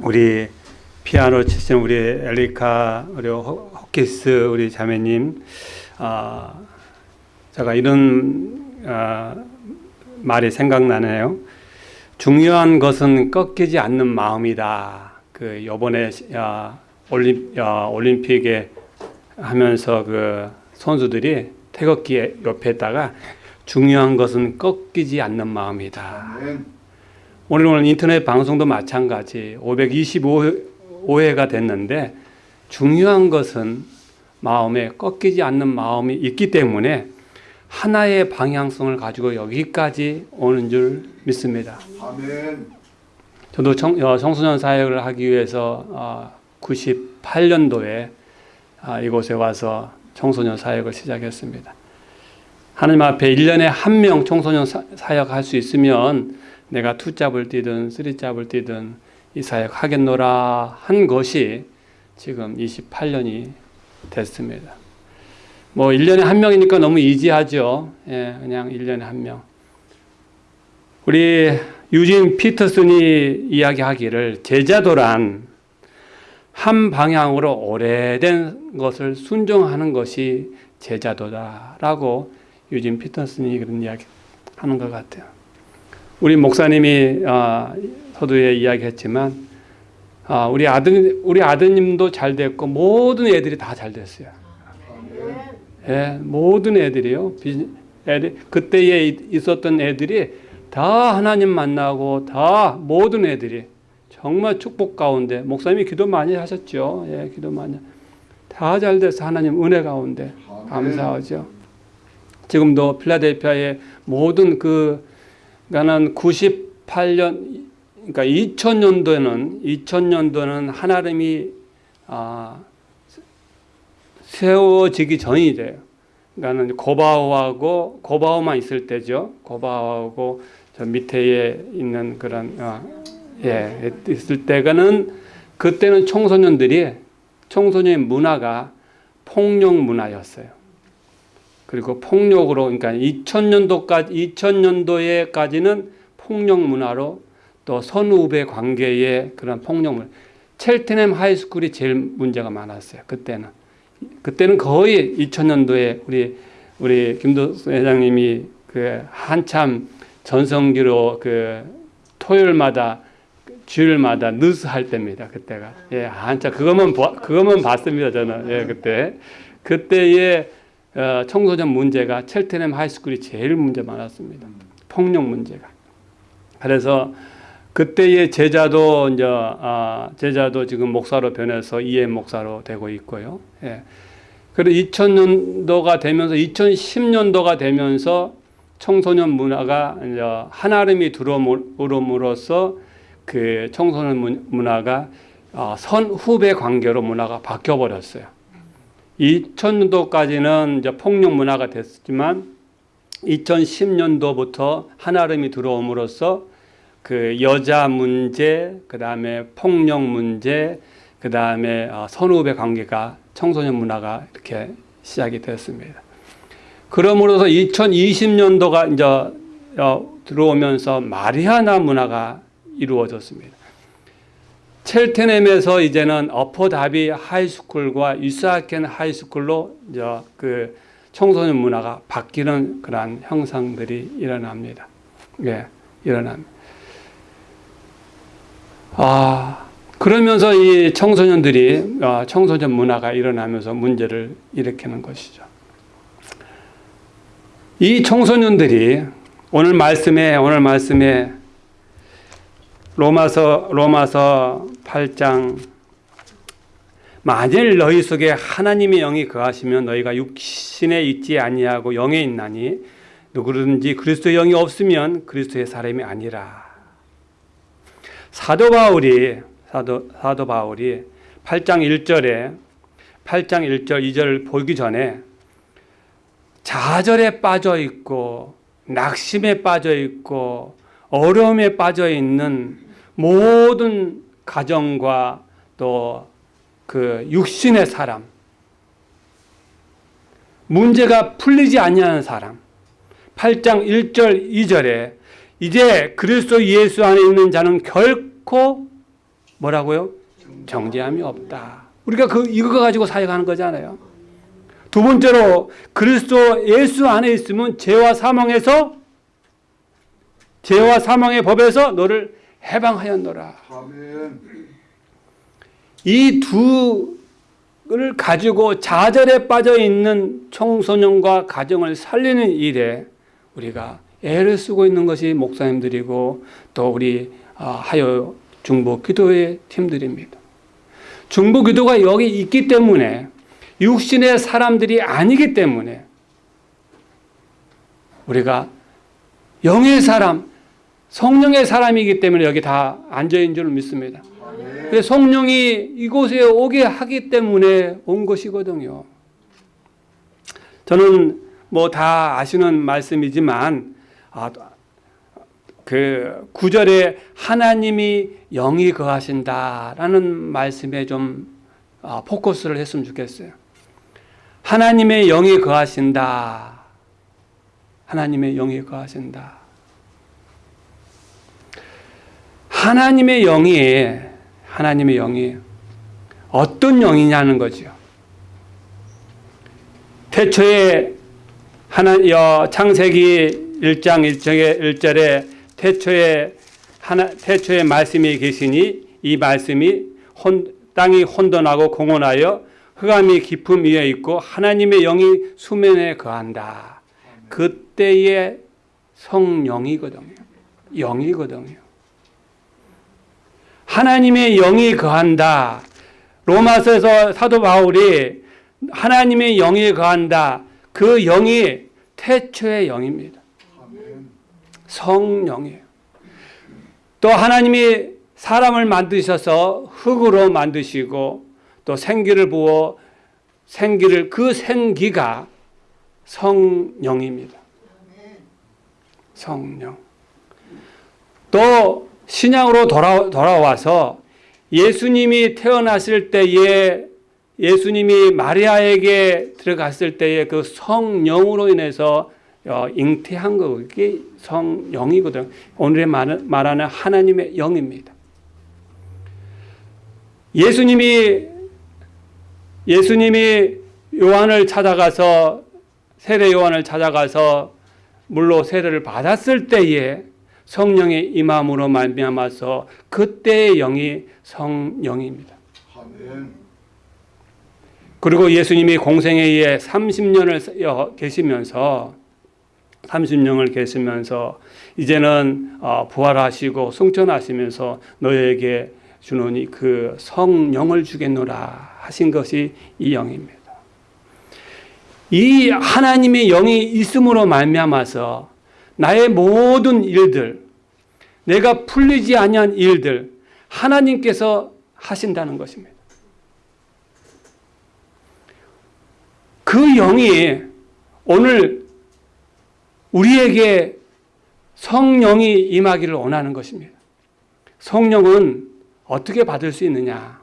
우리 피아노 치시는 우리 엘리카 우리 호- 호키스 우리 자매님 아 제가 이런 아, 말이 생각나네요. 중요한 것은 꺾이지 않는 마음이다. 그 요번에 아, 올림 아, 올림픽에 하면서 그 선수들이 태극기 옆에다가 중요한 것은 꺾이지 않는 마음이다. 오늘 오늘 인터넷 방송도 마찬가지 525회가 됐는데 중요한 것은 마음에 꺾이지 않는 마음이 있기 때문에 하나의 방향성을 가지고 여기까지 오는 줄 믿습니다. 아멘. 저도 청, 어, 청소년 사역을 하기 위해서 어, 98년도에 아, 이곳에 와서 청소년 사역을 시작했습니다. 하나님 앞에 1년에 한 명 청소년 사, 사역할 수 있으면 내가 투잡을 뛰든 쓰리잡을 뛰든 이 사역 하겠노라 한 것이 지금 28년이 됐습니다. 뭐 1년에 한 명이니까 너무 이지하죠. 예, 그냥 1년에 한 명. 우리 유진 피터슨이 이야기하기를 제자도란 한 방향으로 오래된 것을 순종하는 것이 제자도다라고 유진 피터슨이 그런 이야기 하는 것 같아요. 우리 목사님이 아, 서두에 이야기했지만 아, 우리 아들 우리 아드님도 잘 됐고 모든 애들이 다 잘 됐어요. 예, 모든 애들이요. 비- 애들 그때에 있- 있었던 애들이 다 하나님 만나고 다 모든 애들이 정말 축복 가운데 목사님이 기도 많이 하셨죠. 예, 기도 많이 다 잘 돼서 하나님 은혜 가운데 아멘. 감사하죠. 지금도 필라델피아의 모든 그 나는 98년 그러니까 2000년도에는 2000년도는 하나님이 아, 세워지기 전이래요. 그러니까는 고바오하고 고바오만 있을 때죠. 고바오하고 저 밑에 있는 그런 어, 예 있을 때가는 그때는 청소년들이 청소년 문화가 폭력 문화였어요. 그리고 폭력으로 그러니까 2000년도까지 2000년도에까지는 폭력 문화로 또 선후배 관계의 그런 폭력 문화. 첼트넴 하이스쿨이 제일 문제가 많았어요. 그때는 그때는 거의 2000년도에 우리 우리 김도수 회장님이 그 한참 전성기로 그 토요일마다 주일마다 느스 할 때입니다. 그때가 예 한참 그것만 보- 그것만 봤습니다. 저는 예 그때 그때의 어, 청소년 문제가 첼트넴 하이스쿨이 제일 문제 많았습니다. 폭력 문제가. 그래서 그때의 제자도 이제 아, 제자도 지금 목사로 변해서 이해 목사로 되고 있고요. 예. 그리고 2000년도가 되면서 2010년도가 되면서 청소년 문화가 이제 하나름이 들어옴으로써 그 청소년 문- 문화가 어, 선후배 관계로 문화가 바뀌어 버렸어요. 2000년도까지는 이제 폭력 문화가 됐지만 2010년도부터 한아름이 들어옴으로써 그 여자 문제, 그 다음에 폭력 문제, 그 다음에 선후배 관계가 청소년 문화가 이렇게 시작이 됐습니다. 그러므로서 2020년도가 이제 어, 들어오면서 마리아나 문화가 이루어졌습니다. 첼테넴에서 이제는 어퍼다비 하이스쿨과 유사켄 하이스쿨로 그 청소년 문화가 바뀌는 그러한 형상들이 일어납니다. 예, 일어납니다. 아, 그러면서 이 청소년들이 아, 청소년 문화가 일어나면서 문제를 일으키는 것이죠. 이 청소년들이 오늘 말씀에 오늘 말씀에 로마서 로마서 8장. 만일 너희 속에 하나님의 영이 거하시면 너희가 육신에 있지 아니하고 영에 있나니 누구든지 그리스도의 영이 없으면 그리스도의 사람이 아니라. 사도 바울이 사도 사도 바울이 8장 1절에 8장 1절 2절을 보기 전에 좌절에 빠져 있고 낙심에 빠져 있고 어려움에 빠져 있는 모든 가정과 또 그 육신의 사람 문제가 풀리지 아니하는 사람 8장 1절 2절에 이제 그리스도 예수 안에 있는 자는 결코 뭐라고요? 정죄함이 없다. 우리가 그 이거 가지고 사역하는 거잖아요. 두 번째로 그리스도 예수 안에 있으면 죄와 사망에서 죄와 사망의 법에서 너를 해방하였노라. 이 두를 가지고 좌절에 빠져 있는 청소년과 가정을 살리는 일에 우리가 애를 쓰고 있는 것이 목사님들이고 또 우리 아, 하여 중보 기도의 팀들입니다. 중보 기도가 여기 있기 때문에 육신의 사람들이 아니기 때문에 우리가 영의 사람, 성령의 사람이기 때문에 여기 다 앉아 있는 줄 믿습니다. 성령이 이곳에 오게 하기 때문에 온 것이거든요. 저는 뭐 다 아시는 말씀이지만 아, 그 구절에 하나님이 영이 거하신다라는 말씀에 좀 아, 포커스를 했으면 좋겠어요. 하나님의 영이 거하신다. 하나님의 영이 거하신다. 하나님의 영이 하나님의 영이 어떤 영이냐는 거죠. 태초에 하나 여 창세기 1장 1절에 1절에 태초에 하나 태초에 말씀이 계시니 이 말씀이 혼, 땅이 혼돈하고 공혼하여 흑암이 깊음 위에 있고 하나님의 영이 수면에 거한다. 그때의 성령이거든요. 영이거든요. 하나님의 영이 거한다. 로마서에서 사도 바울이 하나님의 영이 거한다. 그 영이 태초의 영입니다. 성령이에요. 또 하나님이 사람을 만드셔서 흙으로 만드시고 또 생기를 부어 생기를 그 생기가 성령입니다. 성령. 또 신약으로 돌아, 돌아와서 예수님이 태어났을 때에 예수님이 마리아에게 들어갔을 때에 그 성령으로 인해서 어, 잉태한 거 그게 성령이거든. 오늘의 말하는 하나님의 영입니다. 예수님이 예수님이 요한을 찾아가서 세례 요한을 찾아가서 물로 세례를 받았을 때에 성령의 임함으로 말미암아서 그때의 영이 성령입니다. 그리고 예수님이 공생에 의해 30년을 계시면서 30년을 계시면서 이제는 어, 부활하시고 승천하시면서 너에게 주노니 그 성령을 주겠노라 하신 것이 이 영입니다. 이 하나님의 영이 있음으로 말미암아서 나의 모든 일들 내가 풀리지 아니한 일들 하나님께서 하신다는 것입니다. 그 영이 오늘 우리에게 성령이 임하기를 원하는 것입니다. 성령은 어떻게 받을 수 있느냐?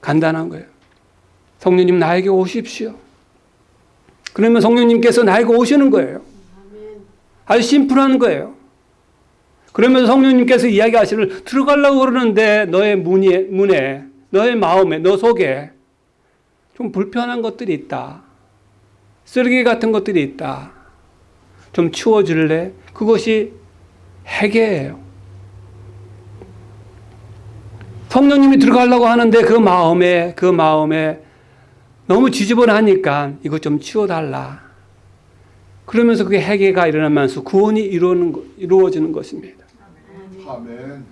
간단한 거예요. 성령님 나에게 오십시오. 그러면 성령님께서 나에게 오시는 거예요. 아주 심플한 거예요. 그러면 성령님께서 이야기하시는 들어가려고 그러는데 너의 문에, 문에 너의 마음에 너 속에 좀 불편한 것들이 있다. 쓰레기 같은 것들이 있다. 좀 치워줄래? 그것이 해계예요. 성령님이 들어가려고 하는데 그 마음에 그 마음에 너무 지저분하니까 이것 좀 치워달라. 그러면서 그게 해계가 일어나면서 구원이 이루어지는, 이루어지는 것입니다. 아멘.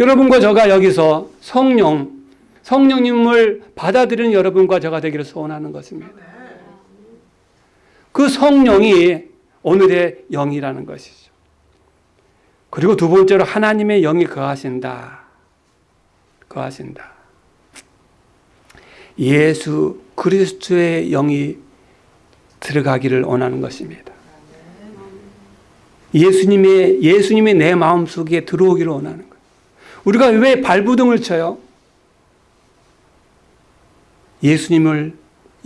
여러분과 저가 여기서 성령, 성령님을 받아들이는 여러분과 저가 되기를 소원하는 것입니다. 그 성령이 오늘의 영이라는 것이죠. 그리고 두 번째로 하나님의 영이 거하신다. 거하신다. 예수 그리스도의 영이 들어가기를 원하는 것입니다. 예수님의 예수님이 내 마음 속에 들어오기를 원하는 거예요. 우리가 왜 발부둥을 쳐요? 예수님을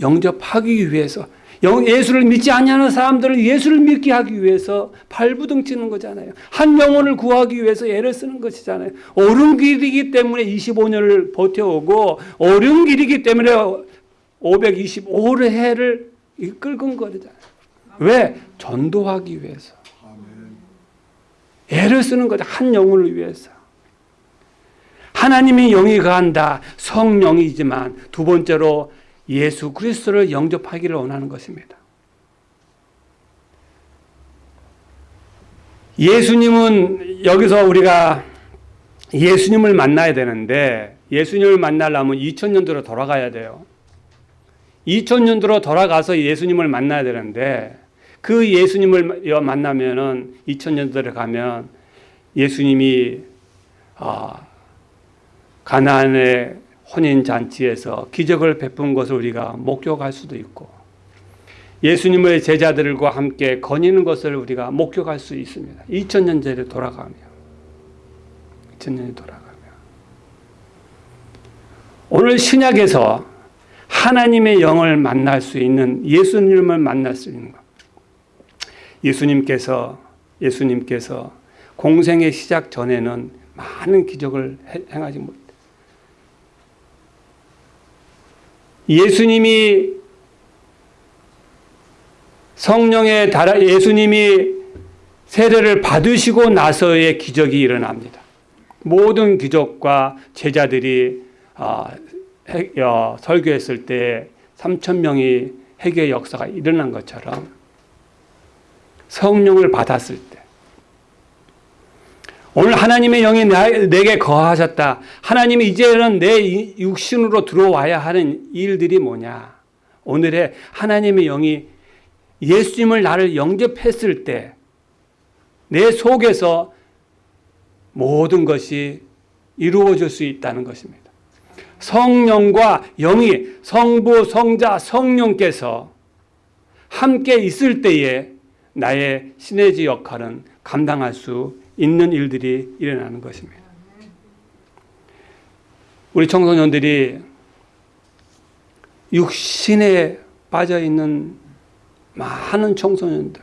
영접하기 위해서 영- 예수를 믿지 않냐는 사람들을 예수를 믿게 하기 위해서 발부둥 치는 거잖아요. 한 영혼을 구하기 위해서 애를 쓰는 것이잖아요. 옳은 길이기 때문에 25년을 버텨오고 옳은 길이기 때문에 525회를 끌은 거잖아요. 왜? 전도하기 위해서. 애를 쓰는 거죠. 한 영혼을 위해서. 하나님의 영이 거한다. 성령이지만 두 번째로 예수 그리스도를 영접하기를 원하는 것입니다. 예수님은 여기서 우리가 예수님을 만나야 되는데 예수님을 만나려면 2000년도로 돌아가야 돼요. 2000년도로 돌아가서 예수님을 만나야 되는데 그 예수님을 만나면은 2000년도에 가면 예수님이 아, 가나안의 혼인 잔치에서 기적을 베푼 것을 우리가 목격할 수도 있고 예수님의 제자들과 함께 거니는 것을 우리가 목격할 수 있습니다. 2000년 전에 돌아가며 2000년에 돌아가며 오늘 신약에서 하나님의 영을 만날 수 있는 예수님을 만날 수 있는 것. 예수님께서 예수님께서 공생의 시작 전에는 많은 기적을 해- 행하지 못. 예수님이 성령의 달아 예수님이 세례를 받으시고 나서의 기적이 일어납니다. 모든 기적과 제자들이 아, 해- 어, 설교했을 때 3천 명이 회개 역사가 일어난 것처럼 성령을 받았을 때 오늘 하나님의 영이 나- 내게 거하셨다. 하나님이 이제는 내 이- 육신으로 들어와야 하는 일들이 뭐냐? 오늘의 하나님의 영이 예수님을 나를 영접했을 때 내 속에서 모든 것이 이루어질 수 있다는 것입니다. 성령과 영이 성부, 성자, 성령께서 함께 있을 때에 나의 시내지 역할은 감당할 수 있는 일들이 일어나는 것입니다. 우리 청소년들이 육신에 빠져 있는 많은 청소년들,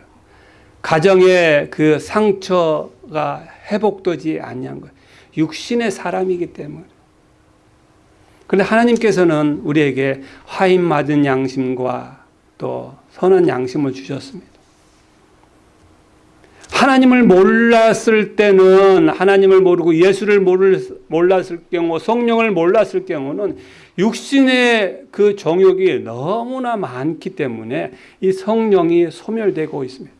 가정의 그 상처가 회복되지 않냐는 거예요. 육신의 사람이기 때문에. 그런데 하나님께서는 우리에게 화인 맞은 양심과 또 선한 양심을 주셨습니다. 하나님을 몰랐을 때는 하나님을 모르고 예수를 모를, 몰랐을 경우 성령을 몰랐을 경우는 육신의 그 정욕이 너무나 많기 때문에 이 성령이 소멸되고 있습니다.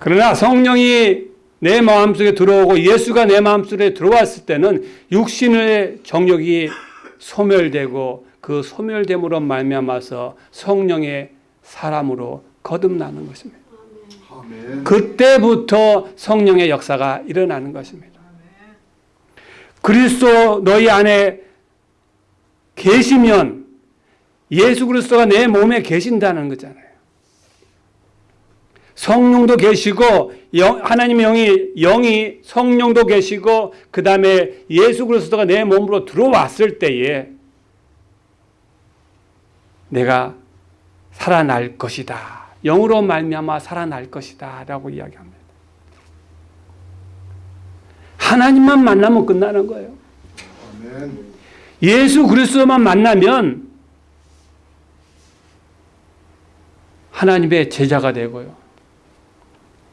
그러나 성령이 내 마음속에 들어오고 예수가 내 마음속에 들어왔을 때는 육신의 정욕이 소멸되고 그 소멸됨으로 말미암아서 성령의 사람으로 거듭나는 것입니다. 그때부터 성령의 역사가 일어나는 것입니다. 그리스도 너희 안에 계시면 예수 그리스도가 내 몸에 계신다는 거잖아요. 성령도 계시고 영, 하나님의 영이 영이 성령도 계시고 그 다음에 예수 그리스도가 내 몸으로 들어왔을 때에 내가 살아날 것이다. 영으로 말미암아 살아날 것이다 라고 이야기합니다. 하나님만 만나면 끝나는 거예요. 예수 그리스도만 만나면 하나님의 제자가 되고요.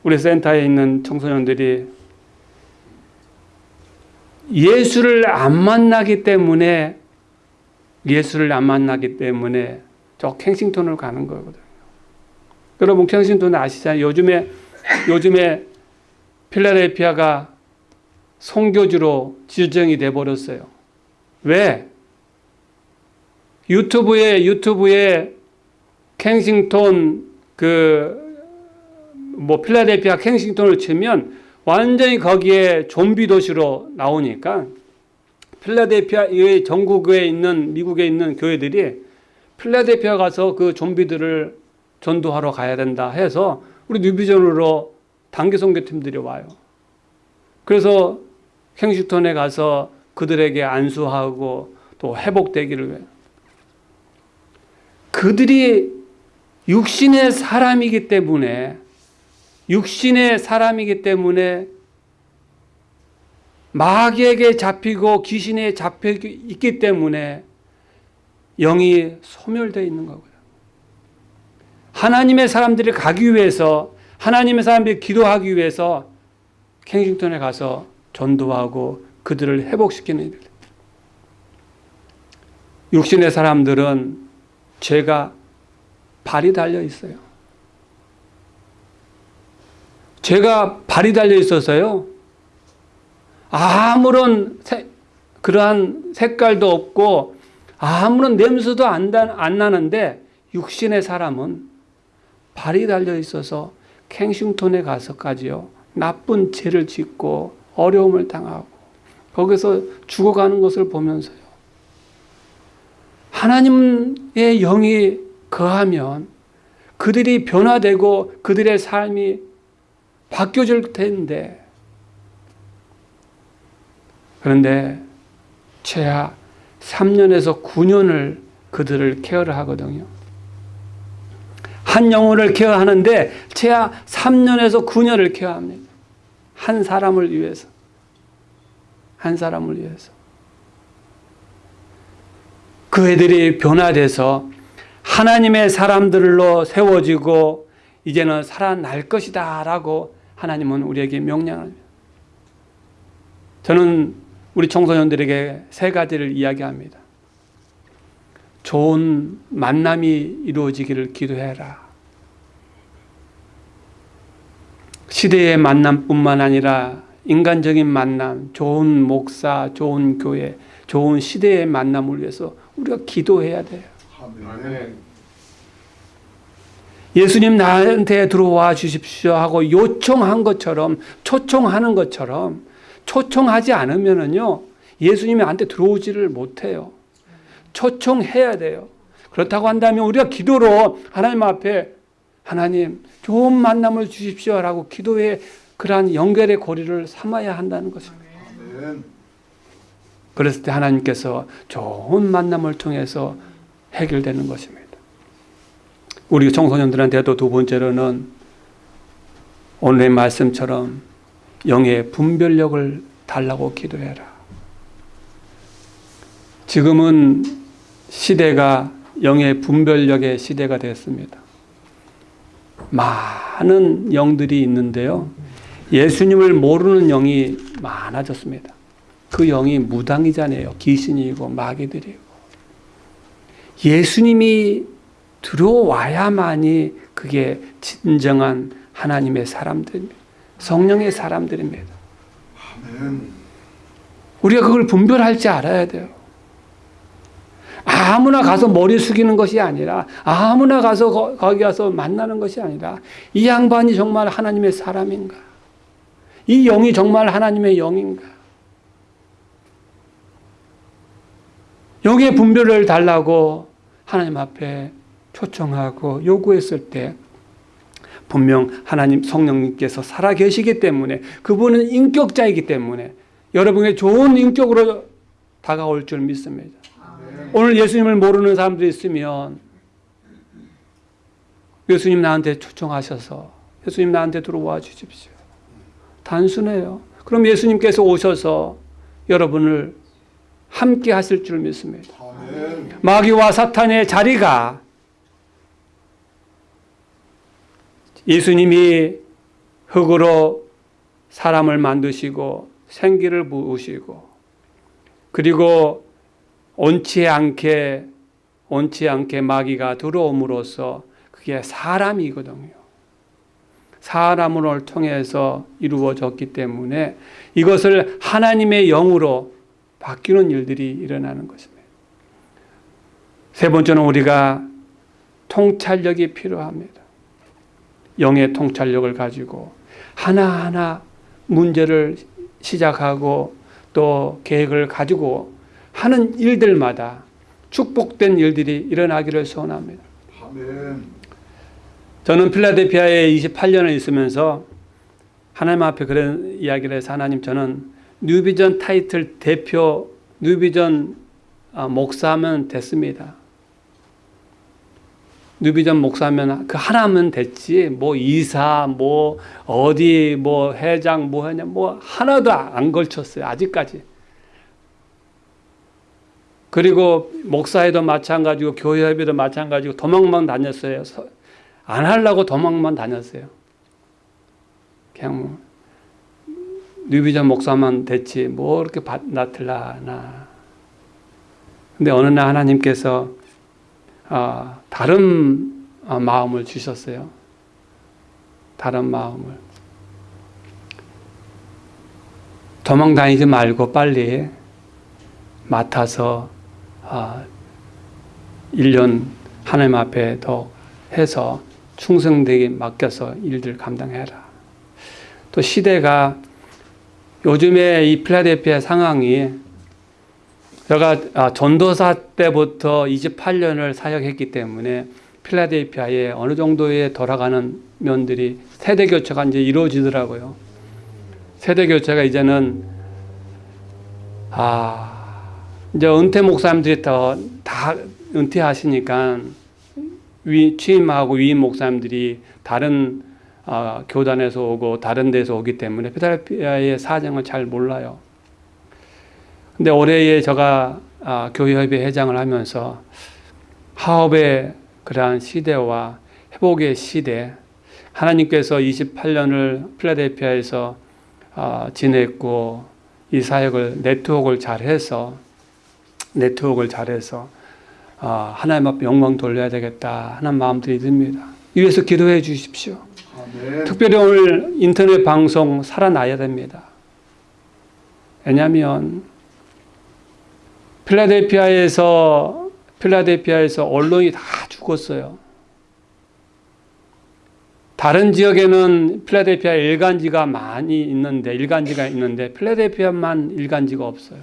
우리 센터에 있는 청소년들이 예수를 안 만나기 때문에 예수를 안 만나기 때문에 저 캥싱턴을 가는 거거든요. 여러분 캥싱턴 아시잖아요. 요즘에 요즘에 필라델피아가 송교주로 지정이 돼 버렸어요. 왜? 유튜브에 유튜브에 캥싱턴 그 뭐 필라델피아 캥싱턴을 치면 완전히 거기에 좀비 도시로 나오니까 필라델피아 이 전국에 있는 미국에 있는 교회들이 필라델피아 가서 그 좀비들을 전도하러 가야 된다 해서 우리 뉴비전으로 단기 선교팀들이 와요. 그래서 캥싱턴에 가서 그들에게 안수하고 또 회복되기를 위해 그들이 육신의 사람이기 때문에 육신의 사람이기 때문에 마귀에게 잡히고 귀신에 잡혀 있기 때문에 영이 소멸되어 있는 거고요. 하나님의 사람들이 가기 위해서 하나님의 사람들이 기도하기 위해서 캥싱턴에 가서 전도하고 그들을 회복시키는 일. 육신의 사람들은 죄가 발이 달려 있어요. 죄가 발이 달려 있어서요. 아무런 세- 그러한 색깔도 없고 아무런 냄새도 안, 다- 안 나는데 육신의 사람은 발이 달려 있어서 캥싱턴에 가서까지요. 나쁜 죄를 짓고 어려움을 당하고 거기서 죽어가는 것을 보면서요. 하나님의 영이 거하면 그들이 변화되고 그들의 삶이 바뀌어질 텐데 그런데 최하 3년에서 9년을 그들을 케어를 하거든요. 한 영혼을 케어하는데 최하 3년에서 9년을 케어합니다. 한 사람을 위해서. 한 사람을 위해서. 그 애들이 변화돼서 하나님의 사람들로 세워지고 이제는 살아날 것이다 라고 하나님은 우리에게 명령합니다. 저는 우리 청소년들에게 세 가지를 이야기합니다. 좋은 만남이 이루어지기를 기도해라. 시대의 만남뿐만 아니라 인간적인 만남, 좋은 목사, 좋은 교회, 좋은 시대의 만남을 위해서 우리가 기도해야 돼요. 아멘. 예수님 나한테 들어와 주십시오 하고 요청한 것처럼 초청하는 것처럼 초청하지 않으면은요 예수님이 나한테 들어오지를 못해요. 초청해야 돼요. 그렇다고 한다면 우리가 기도로 하나님 앞에 하나님 좋은 만남을 주십시오라고 기도의 그러한 연결의 고리를 삼아야 한다는 것입니다. 그랬을 때 하나님께서 좋은 만남을 통해서 해결되는 것입니다. 우리 청소년들한테도 두 번째로는 오늘의 말씀처럼 영의 분별력을 달라고 기도해라. 지금은 시대가 영의 분별력의 시대가 됐습니다. 많은 영들이 있는데요. 예수님을 모르는 영이 많아졌습니다. 그 영이 무당이잖아요. 귀신이고 마귀들이고. 예수님이 들어와야만이 그게 진정한 하나님의 사람들입니다. 성령의 사람들입니다. 우리가 그걸 분별할 줄 알아야 돼요. 아무나 가서 머리 숙이는 것이 아니라 아무나 가서 거, 거기 가서 만나는 것이 아니라 이 양반이 정말 하나님의 사람인가? 이 영이 정말 하나님의 영인가? 영의 분별을 달라고 하나님 앞에 초청하고 요구했을 때 분명 하나님 성령님께서 살아 계시기 때문에 그분은 인격자이기 때문에 여러분의 좋은 인격으로 다가올 줄 믿습니다. 오늘 예수님을 모르는 사람들이 있으면 예수님 나한테 초청하셔서 예수님 나한테 들어와 주십시오. 단순해요. 그럼 예수님께서 오셔서 여러분을 함께 하실 줄 믿습니다. 아멘. 마귀와 사탄의 자리가 예수님이 흙으로 사람을 만드시고 생기를 부으시고 그리고 온치 않게 온치 않게 마귀가 들어옴으로써 그게 사람이거든요. 사람을 통해서 이루어졌기 때문에 이것을 하나님의 영으로 바뀌는 일들이 일어나는 것입니다. 세 번째는 우리가 통찰력이 필요합니다. 영의 통찰력을 가지고 하나하나 문제를 시작하고 또 계획을 가지고 하는 일들마다 축복된 일들이 일어나기를 소원합니다. 저는 필라델피아에 28년을 있으면서 하나님 앞에 그런 이야기를 해서 하나님 저는 뉴비전 타이틀 대표 뉴비전 아, 목사하면 됐습니다. 뉴비전 목사면 그 하나면 됐지 뭐 이사 뭐 어디 뭐 회장 뭐 하냐 뭐 하나도 안 걸쳤어요 아직까지 그리고 목사회도 마찬가지고 교회협의도 마찬가지고 도망만 다녔어요 서- 안 하려고 도망만 다녔어요 그냥 뭐 뉴비전 목사만 됐지 뭐 이렇게 밭 나틀라나 근데 어느 날 하나님께서 아, 다른 아, 마음을 주셨어요. 다른 마음을. 도망 다니지 말고 빨리 맡아서 아, 1년 하나님 앞에 더 해서 충성되게 맡겨서 일들 감당해라. 또 시대가 요즘에 이 필라델피아 상황이 제가 아, 전도사 때부터 28년을 사역했기 때문에 필라델피아에 어느 정도의 돌아가는 면들이 세대 교체가 이제 이루어지더라고요. 세대 교체가 이제는 아 이제 은퇴 목사님들이 더 다 은퇴하시니까 위 취임하고 위임 목사님들이 다른 아, 교단에서 오고 다른 데서 오기 때문에 필라델피아의 사정을 잘 몰라요. 근데 올해에 제가 아, 교회협의 회장을 하면서 하업의 그러한 시대와 회복의 시대, 하나님께서 28년을 필라델피아에서 아, 지냈고 이 사역을 네트워크를 잘해서 네트워크를 잘해서 아, 하나님 앞에 영광 돌려야 되겠다 하는 마음들이 듭니다. 위해서 기도해 주십시오. 아멘. 특별히 오늘 인터넷 방송 살아나야 됩니다. 왜냐하면 필라델피아에서 필라델피아에서 언론이 다 죽었어요. 다른 지역에는 필라델피아 일간지가 많이 있는데 일간지가 있는데 필라델피아만 일간지가 없어요.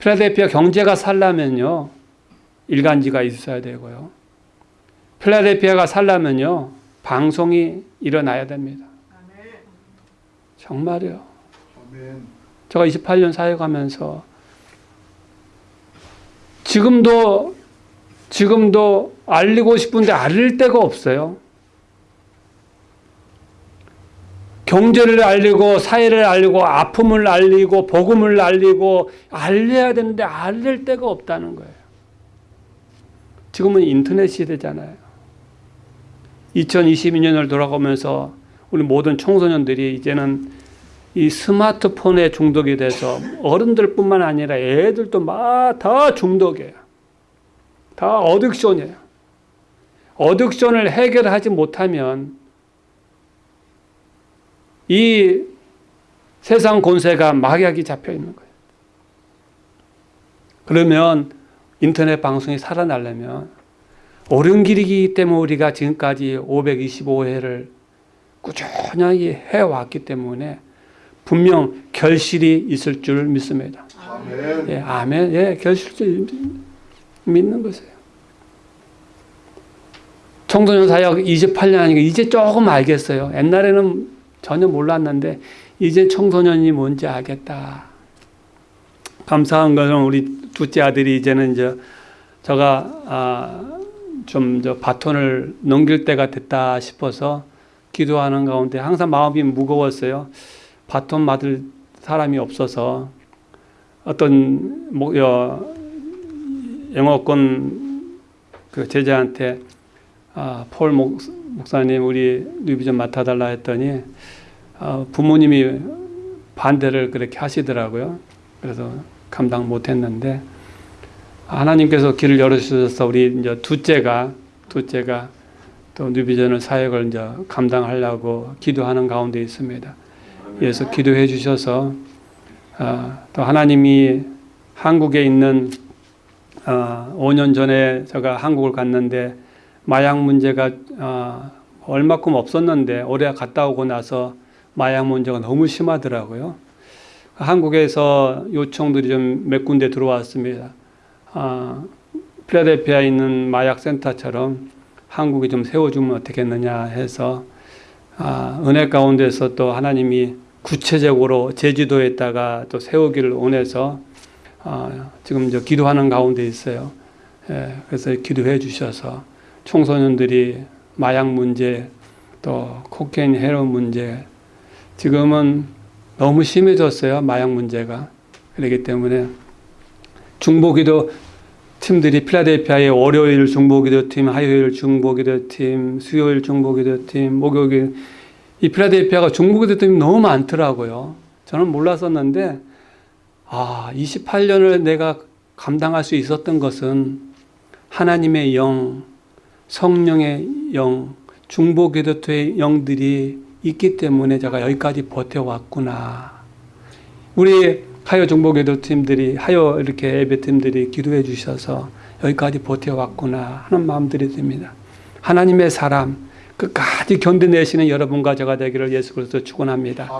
필라델피아 경제가 살려면요 일간지가 있어야 되고요. 필라델피아가 살려면요 방송이 일어나야 됩니다. 정말요. 제가 28년 사역하면서 지금도 지금도 알리고 싶은데 알릴 데가 없어요. 경제를 알리고 사회를 알리고 아픔을 알리고 복음을 알리고 알려야 되는데 알릴 데가 없다는 거예요. 지금은 인터넷 시대잖아요. 2022년을 돌아가면서 우리 모든 청소년들이 이제는 이 스마트폰에 중독이 돼서 어른들뿐만 아니라 애들도 막 다 중독이에요. 다 어딕션이에요. 어딕션을 해결하지 못하면 이 세상 권세가 막약이 잡혀 있는 거예요. 그러면 인터넷 방송이 살아나려면 옳은 길이기 때문에 우리가 지금까지 525회를 꾸준히 해왔기 때문에 분명 결실이 있을 줄 믿습니다. 아멘. 예, 아멘. 예, 결실을 믿는 것이에요. 청소년 사역 28년 하니까 이제 조금 알겠어요. 옛날에는 전혀 몰랐는데 이제 청소년이 뭔지 알겠다. 감사한 것은 우리 둘째 아들이 이제는 이제 제가 아, 좀저 바톤을 넘길 때가 됐다 싶어서 기도하는 가운데 항상 마음이 무거웠어요. 바톤 받을 사람이 없어서 어떤 뭐, 여, 영어권 그 제자한테 아, 폴 목, 목사님 우리 뉴비전 맡아달라 했더니 아, 부모님이 반대를 그렇게 하시더라고요. 그래서 감당 못했는데 하나님께서 길을 열어주셔서 우리 이제 둘째가 둘째가 또 뉴비전을 사역을 이제 감당하려고 기도하는 가운데 있습니다. 그래서 기도해 주셔서 아, 또 하나님이 한국에 있는 아, 5년 전에 제가 한국을 갔는데 마약 문제가 아, 얼마큼 없었는데 올해 갔다 오고 나서 마약 문제가 너무 심하더라고요. 한국에서 요청들이 좀 몇 군데 들어왔습니다. 아, 필라델피아에 있는 마약 센터처럼 한국에 좀 세워주면 어떻겠느냐 해서 아, 은혜 가운데서 또 하나님이 구체적으로 제주도에다가 또 세우기를 원해서 아, 지금 저 기도하는 가운데 있어요. 예, 그래서 기도해 주셔서 청소년들이 마약 문제 또 코케인 헤로인 문제 지금은 너무 심해졌어요 마약 문제가 그렇기 때문에 중보기도 팀들이 필라델피아의 월요일 중보기도 팀, 화요일 중보기도 팀, 수요일 중보기도 팀, 목요일 이 필라델피아가 중보기도 팀이 너무 많더라고요. 저는 몰랐었는데 아 28년을 내가 감당할 수 있었던 것은 하나님의 영, 성령의 영, 중보기도토의 영들이 있기 때문에 제가 여기까지 버텨왔구나. 우리 하여 중보기도 팀들이 하여 이렇게 예배 팀들이 기도해 주셔서 여기까지 버텨왔구나 하는 마음들이 듭니다. 하나님의 사람 끝까지 견뎌내시는 여러분과 제가 되기를 예수 그리스도 축원합니다.